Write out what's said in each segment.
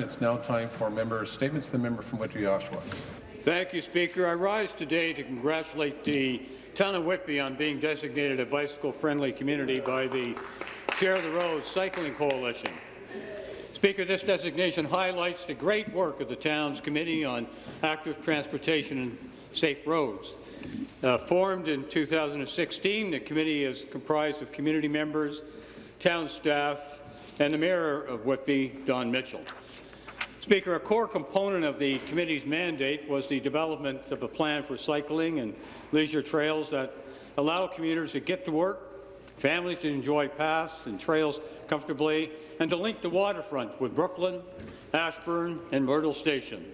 It's now time for member statements. The member from Whitby, Oshawa. Thank you, Speaker. I rise today to congratulate the town of Whitby on being designated a bicycle-friendly community by the Share the Road Cycling Coalition. Speaker, this designation highlights the great work of the town's Committee on Active Transportation and Safe Roads. Uh, formed in 2016, the committee is comprised of community members, town staff, and the Mayor of Whitby, Don Mitchell. Speaker, a core component of the committee's mandate was the development of a plan for cycling and leisure trails that allow commuters to get to work, families to enjoy paths and trails comfortably, and to link the waterfront with Brooklin, Ashburn, and Myrtle Station.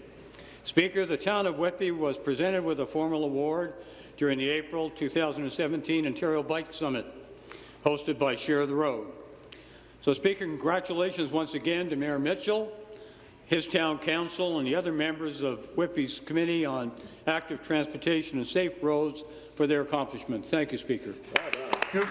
Speaker, the town of Whitby was presented with a formal award during the April 2017 Ontario Bike Summit, hosted by Share the Road. So, Speaker, congratulations once again to Mayor Mitchell, his town council, and the other members of Whitby's Committee on Active Transportation and Safe Roads for their accomplishment. Thank you, Speaker. Thank.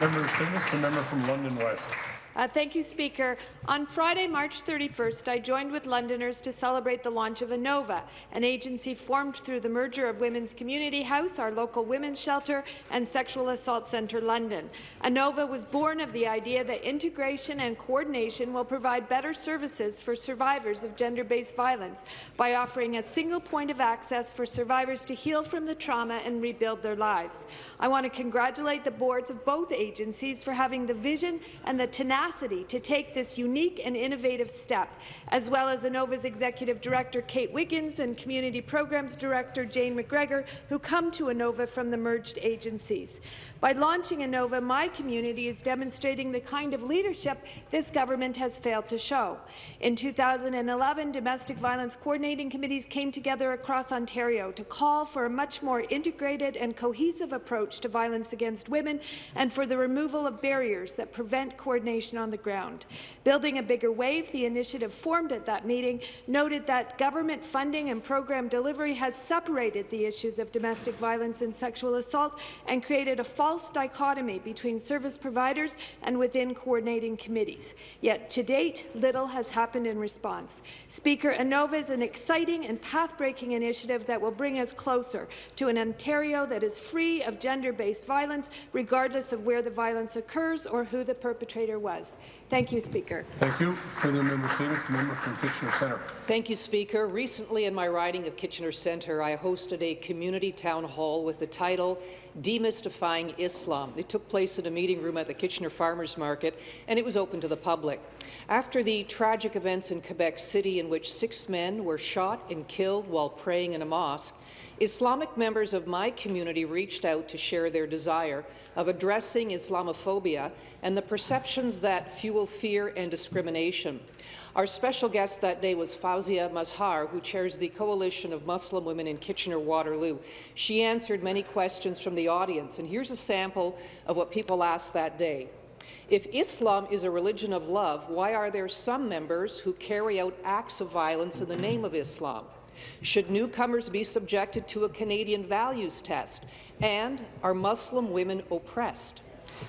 Member statements. The member from London West. Uh, thank you, Speaker. On Friday, March 31st, I joined with Londoners to celebrate the launch of Anova, an agency formed through the merger of Women's Community House, our local women's shelter, and Sexual Assault Centre London. Anova was born of the idea that integration and coordination will provide better services for survivors of gender-based violence by offering a single point of access for survivors to heal from the trauma and rebuild their lives. I want to congratulate the boards of both agencies for having the vision and the tenacity to take this unique and innovative step, as well as Anova's Executive Director Kate Wiggins and Community Programs Director Jane McGregor, who come to Anova from the merged agencies. By launching Anova, my community is demonstrating the kind of leadership this government has failed to show. In 2011, domestic violence coordinating committees came together across Ontario to call for a much more integrated and cohesive approach to violence against women and for the removal of barriers that prevent coordination on the ground. Building a Bigger Wave, the initiative formed at that meeting, noted that government funding and program delivery has separated the issues of domestic violence and sexual assault and created a false dichotomy between service providers and within coordinating committees. Yet, to date, little has happened in response. Speaker, ANOVA is an exciting and path-breaking initiative that will bring us closer to an Ontario that is free of gender-based violence, regardless of where the violence occurs or who the perpetrator was. Thank you, Speaker. Thank you. Further member statements. The member from Kitchener Centre. Thank you, Speaker. Recently, in my riding of Kitchener Centre, I hosted a community town hall with the title Demystifying Islam. It took place in a meeting room at the Kitchener Farmers Market, and it was open to the public. After the tragic events in Quebec City in which six men were shot and killed while praying in a mosque, Islamic members of my community reached out to share their desire of addressing Islamophobia and the perceptions that fuel fear and discrimination. Our special guest that day was Fauzia Mazhar, who chairs the Coalition of Muslim Women in Kitchener-Waterloo. She answered many questions from the audience, and here's a sample of what people asked that day. If Islam is a religion of love, why are there some members who carry out acts of violence in the name of Islam? Should newcomers be subjected to a Canadian values test? And are Muslim women oppressed?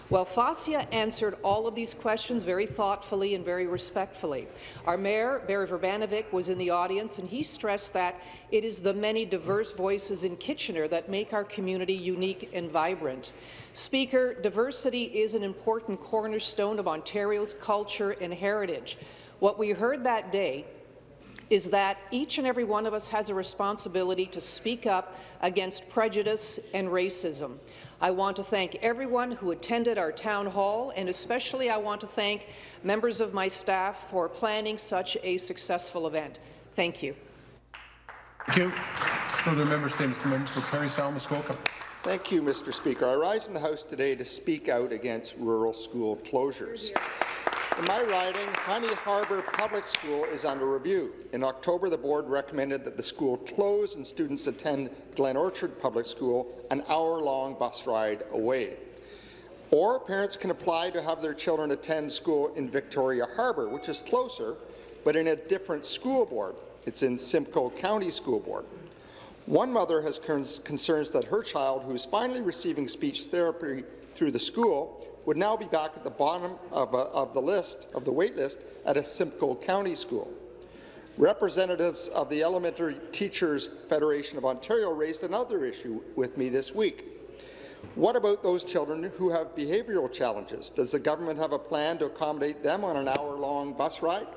Well, Fauzia answered all of these questions very thoughtfully and very respectfully. Our Mayor, Berry Vrbanovic, was in the audience, and he stressed that it is the many diverse voices in Kitchener that make our community unique and vibrant. Speaker, diversity is an important cornerstone of Ontario's culture and heritage. What we heard that day is that each and every one of us has a responsibility to speak up against prejudice and racism. I want to thank everyone who attended our town hall, and especially I want to thank members of my staff for planning such a successful event. Thank you. Thank you. Further member statements. The member for Parry Sound Muskoka. Thank you, Mr. Speaker. I rise in the House today to speak out against rural school closures. In my riding, Honey Harbour Public School is under review. In October, the board recommended that the school close and students attend Glen Orchard Public School, an hour-long bus ride away. Or parents can apply to have their children attend school in Victoria Harbour, which is closer, but in a different school board. It's in Simcoe County School Board. One mother has concerns that her child, who is finally receiving speech therapy through the school, would now be back at the bottom of, uh, of the list, of the wait list, at a Simcoe County school. Representatives of the Elementary Teachers Federation of Ontario raised another issue with me this week. What about those children who have behavioural challenges? Does the government have a plan to accommodate them on an hour-long bus ride?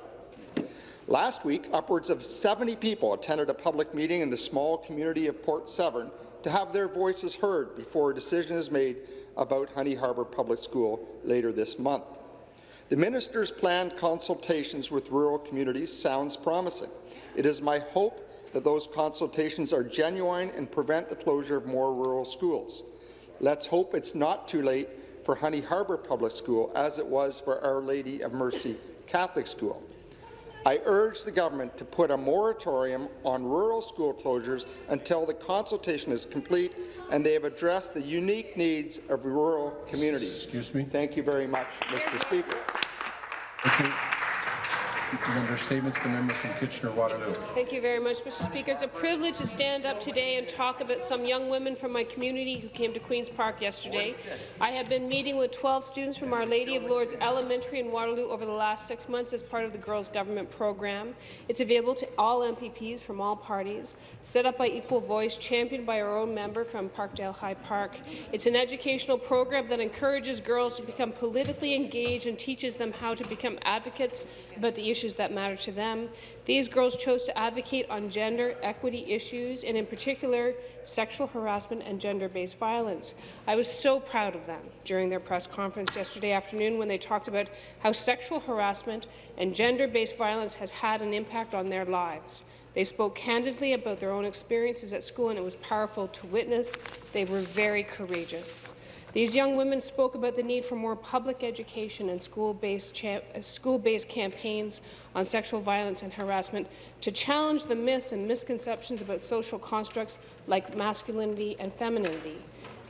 Last week, upwards of 70 people attended a public meeting in the small community of Port Severn to have their voices heard before a decision is made about Honey Harbour Public School later this month. The minister's planned consultations with rural communities sounds promising. It is my hope that those consultations are genuine and prevent the closure of more rural schools. Let's hope it's not too late for Honey Harbour Public School as it was for Our Lady of Mercy Catholic School. I urge the government to put a moratorium on rural school closures until the consultation is complete and they have addressed the unique needs of rural communities. Excuse me. Thank you very much, Mr. Speaker. Member statements. The member from Kitchener-Waterloo. Thank you very much, Mr. Speaker. It's a privilege to stand up today and talk about some young women from my community who came to Queen's Park yesterday. I have been meeting with 12 students from Our Lady of Lourdes Elementary in Waterloo over the last six months as part of the Girls Government program. It's available to all MPPs from all parties, set up by Equal Voice, championed by our own member from Parkdale High Park. It's an educational program that encourages girls to become politically engaged and teaches them how to become advocates about the issues that matter to them. These girls chose to advocate on gender equity issues, and in particular, sexual harassment and gender-based violence. I was so proud of them during their press conference yesterday afternoon when they talked about how sexual harassment and gender-based violence has had an impact on their lives. They spoke candidly about their own experiences at school, and it was powerful to witness. They were very courageous. These young women spoke about the need for more public education and school-based school campaigns on sexual violence and harassment to challenge the myths and misconceptions about social constructs like masculinity and femininity.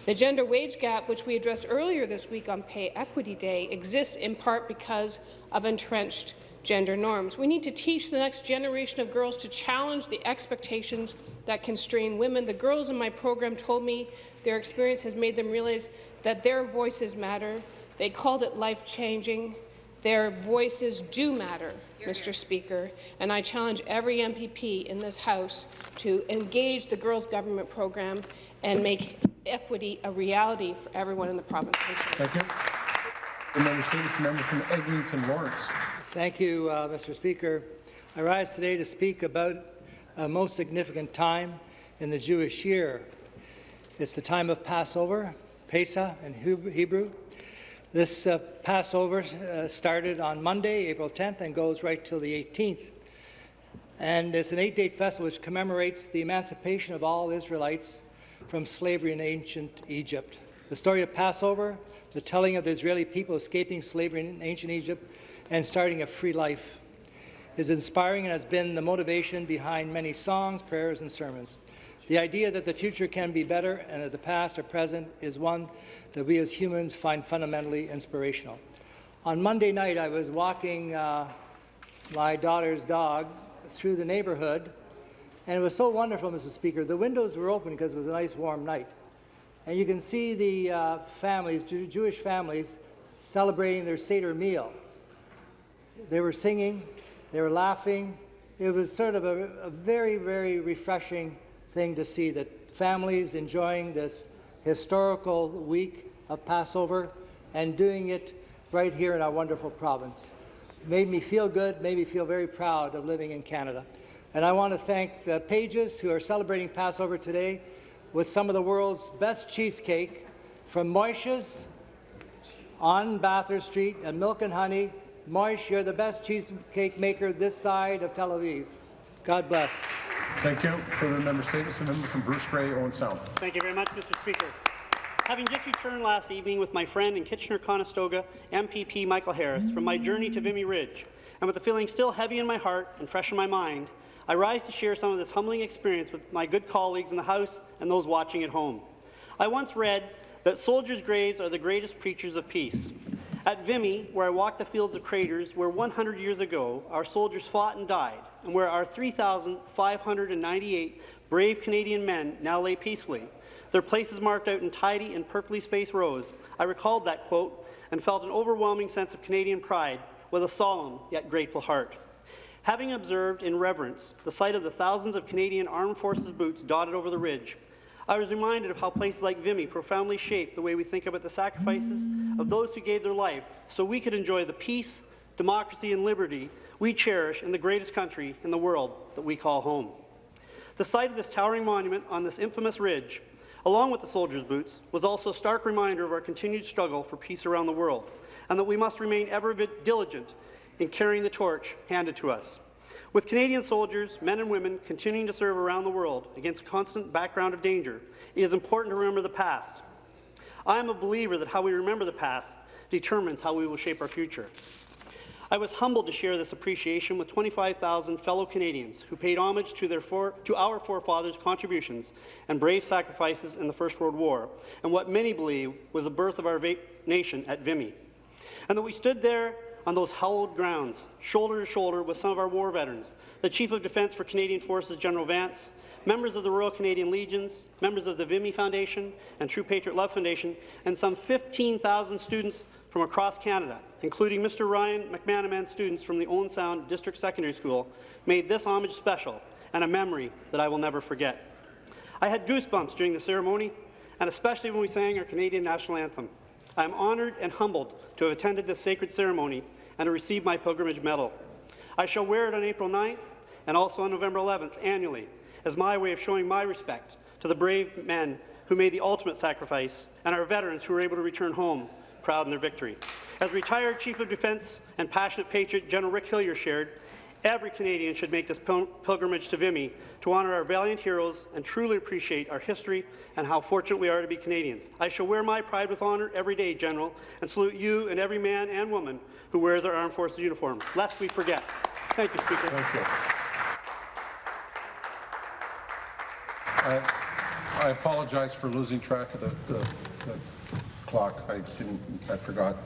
The gender wage gap, which we addressed earlier this week on Pay Equity Day, exists in part because of entrenched gender norms. We need to teach the next generation of girls to challenge the expectations that constrain women. The girls in my program told me their experience has made them realize that their voices matter. They called it life-changing. Their voices do matter, Mr. Speaker, and I challenge every MPP in this House to engage the Girls Government program and make equity a reality for everyone in the province of Ontario. Thank you. The member statements. The member from Eglinton Lawrence. Thank you, uh, Mr. Speaker. I rise today to speak about a most significant time in the Jewish year. It's the time of Passover, Pesach in Hebrew. This uh, Passover uh, started on Monday, April 10th, and goes right till the 18th. And it's an eight-day festival which commemorates the emancipation of all Israelites from slavery in ancient Egypt. The story of Passover, the telling of the Israeli people escaping slavery in ancient Egypt and starting a free life, is inspiring and has been the motivation behind many songs, prayers, and sermons. The idea that the future can be better and that the past or present is one that we as humans find fundamentally inspirational. On Monday night, I was walking uh, my daughter's dog through the neighborhood, and it was so wonderful, Mr. Speaker. The windows were open because it was a nice warm night. And you can see the uh, families, Jew Jewish families, celebrating their Seder meal. They were singing, they were laughing. It was sort of a, a very, very refreshing thing to see that families enjoying this historical week of Passover and doing it right here in our wonderful province. It made me feel good, made me feel very proud of living in Canada. And I want to thank the Pages who are celebrating Passover today with some of the world's best cheesecake from Moishe's on Bathurst Street and Milk and Honey. Moish, you're the best cheesecake maker this side of Tel Aviv. God bless. Thank you. Further member statements. The member from Bruce Grey, Owen Sound. Thank you very much, Mr. Speaker. Having just returned last evening with my friend in Kitchener-Conestoga, MPP Michael Harris, from my journey to Vimy Ridge, and with the feeling still heavy in my heart and fresh in my mind, I rise to share some of this humbling experience with my good colleagues in the House and those watching at home. I once read that soldiers' graves are the greatest preachers of peace. At Vimy, where I walked the fields of craters where 100 years ago our soldiers fought and died, and where our 3,598 brave Canadian men now lay peacefully, their places marked out in tidy and perfectly spaced rows, I recalled that, quote, and felt an overwhelming sense of Canadian pride with a solemn yet grateful heart. Having observed in reverence the sight of the thousands of Canadian Armed Forces boots dotted over the ridge, I was reminded of how places like Vimy profoundly shape the way we think about the sacrifices of those who gave their life so we could enjoy the peace, democracy and liberty we cherish in the greatest country in the world that we call home. The sight of this towering monument on this infamous ridge, along with the soldiers' boots, was also a stark reminder of our continued struggle for peace around the world, and that we must remain ever diligent in carrying the torch handed to us. With Canadian soldiers, men and women, continuing to serve around the world against a constant background of danger, it is important to remember the past. I am a believer that how we remember the past determines how we will shape our future. I was humbled to share this appreciation with 25,000 fellow Canadians who paid homage to, their for, to our forefathers' contributions and brave sacrifices in the First World War, and what many believe was the birth of our nation at Vimy. And that we stood there on those hallowed grounds, shoulder to shoulder with some of our war veterans, the Chief of Defence for Canadian Forces, General Vance, members of the Royal Canadian Legions, members of the Vimy Foundation and True Patriot Love Foundation, and some 15,000 students from across Canada, including Mr. Ryan McManaman students from the Owen Sound District Secondary School, made this homage special and a memory that I will never forget. I had goosebumps during the ceremony, and especially when we sang our Canadian National Anthem. I am honoured and humbled to have attended this sacred ceremony and to receive my pilgrimage medal. I shall wear it on April 9th and also on November 11th annually as my way of showing my respect to the brave men who made the ultimate sacrifice and our veterans who were able to return home proud in their victory. As retired Chief of Defence and passionate patriot General Rick Hillier shared, every Canadian should make this pilgrimage to Vimy to honour our valiant heroes and truly appreciate our history and how fortunate we are to be Canadians. I shall wear my pride with honour every day, General, and salute you and every man and woman who wears our armed forces uniform, lest we forget. Thank you, Speaker. Thank you. I, I apologize for losing track of the, the, the clock. I didn't, I forgot.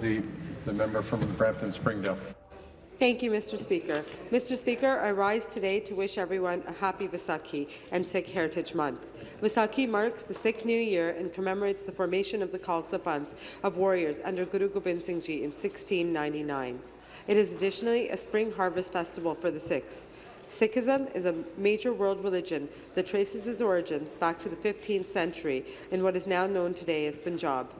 The, the member from Brampton Springdale. Thank you, Mr. Speaker. Mr. Speaker, I rise today to wish everyone a happy Vaisakhi and Sikh Heritage Month. Vaisakhi marks the Sikh New Year and commemorates the formation of the Khalsa Panth of warriors under Guru Gobind Singh Ji in 1699. It is additionally a spring harvest festival for the Sikhs. Sikhism is a major world religion that traces its origins back to the 15th century in what is now known today as Punjab.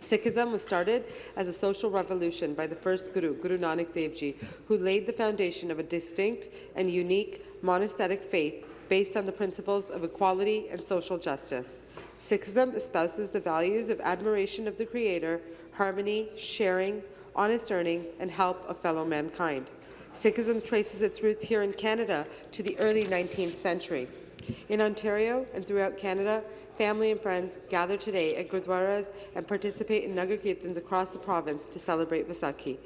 Sikhism was started as a social revolution by the first Guru, Guru Nanak Dev Ji, who laid the foundation of a distinct and unique monastic faith based on the principles of equality and social justice. Sikhism espouses the values of admiration of the Creator, harmony, sharing, honest earning, and help of fellow mankind. Sikhism traces its roots here in Canada to the early 19th century. In Ontario and throughout Canada, family and friends gather today at gurdwaras and participate in Nagar Kirtans across the province to celebrate Vaisakhi.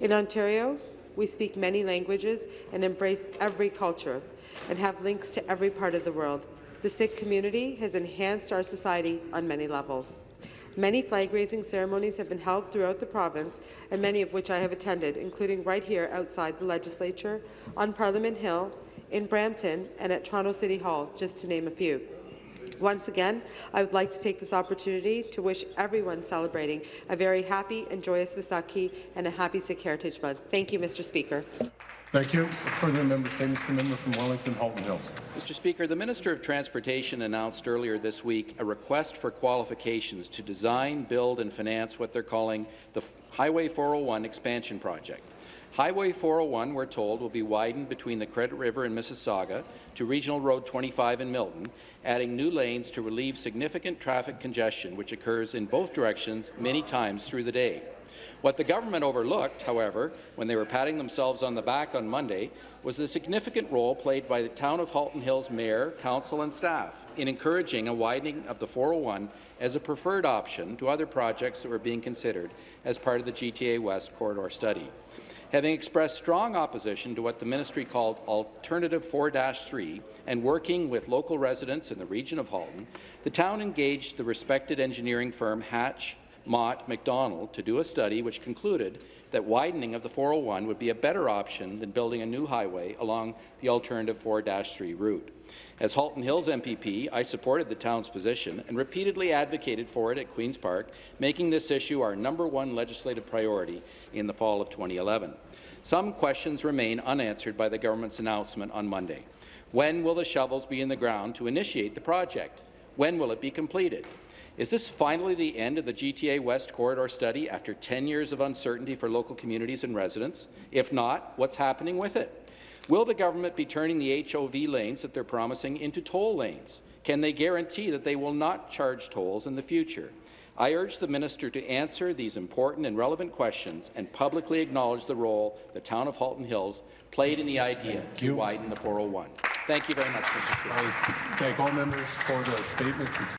In Ontario, we speak many languages and embrace every culture and have links to every part of the world. The Sikh community has enhanced our society on many levels. Many flag-raising ceremonies have been held throughout the province, and many of which I have attended, including right here outside the Legislature, on Parliament Hill, in Brampton, and at Toronto City Hall, just to name a few. Once again, I would like to take this opportunity to wish everyone celebrating a very happy and joyous Vaisakhi and a happy Sikh Heritage Month. Thank you, Mr. Speaker. Thank you. Further member statements. The member from Wellington, Halton Hills. Mr. Speaker, the Minister of Transportation announced earlier this week a request for qualifications to design, build and finance what they're calling the Highway 401 expansion project. Highway 401, we're told, will be widened between the Credit River and Mississauga to Regional Road 25 in Milton, adding new lanes to relieve significant traffic congestion which occurs in both directions many times through the day. What the government overlooked, however, when they were patting themselves on the back on Monday, was the significant role played by the Town of Halton Hills Mayor, Council and staff in encouraging a widening of the 401 as a preferred option to other projects that were being considered as part of the GTA West corridor study. Having expressed strong opposition to what the ministry called Alternative 4-3 and working with local residents in the region of Halton, the town engaged the respected engineering firm Hatch Mott, MacDonald to do a study which concluded that widening of the 401 would be a better option than building a new highway along the alternative 4-3 route. As Halton Hills MPP, I supported the town's position and repeatedly advocated for it at Queen's Park, making this issue our number one legislative priority in the fall of 2011. Some questions remain unanswered by the government's announcement on Monday. When will the shovels be in the ground to initiate the project? When will it be completed? Is this finally the end of the GTA West Corridor study after 10 years of uncertainty for local communities and residents? If not, what's happening with it? Will the government be turning the HOV lanes that they're promising into toll lanes? Can they guarantee that they will not charge tolls in the future? I urge the minister to answer these important and relevant questions and publicly acknowledge the role the town of Halton Hills played in the idea to widen the 401. Thank you very much, Mr. Speaker. I thank all members for the statements. It's